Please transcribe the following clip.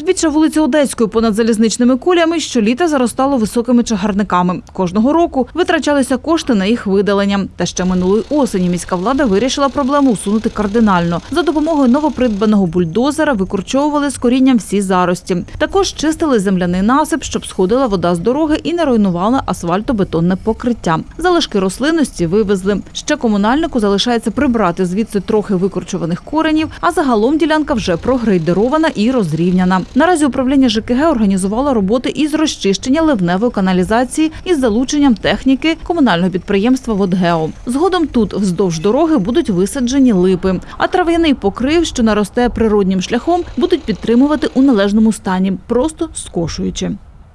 Узбіччя вулиці Одеської понад залізничними кулями щоліта заростало високими чагарниками. Кожного року витрачалися кошти на їх видалення. Та ще минулої осені міська влада вирішила проблему усунути кардинально. За допомогою новопридбаного бульдозера викорчовували з корінням всі зарості. Також чистили земляний насип, щоб сходила вода з дороги і не руйнувала асфальтобетонне покриття. Залишки рослинності вивезли. Ще комунальнику залишається прибрати звідси трохи викорчуваних коренів, а загалом ділянка вже прогрейдерована і розрівняна. Наразі управління ЖКГ організувало роботи із розчищення ливневої каналізації із залученням техніки комунального підприємства «Водгео». Згодом тут вздовж дороги будуть висаджені липи, а трав'яний покрив, що наросте природнім шляхом, будуть підтримувати у належному стані, просто скошуючи.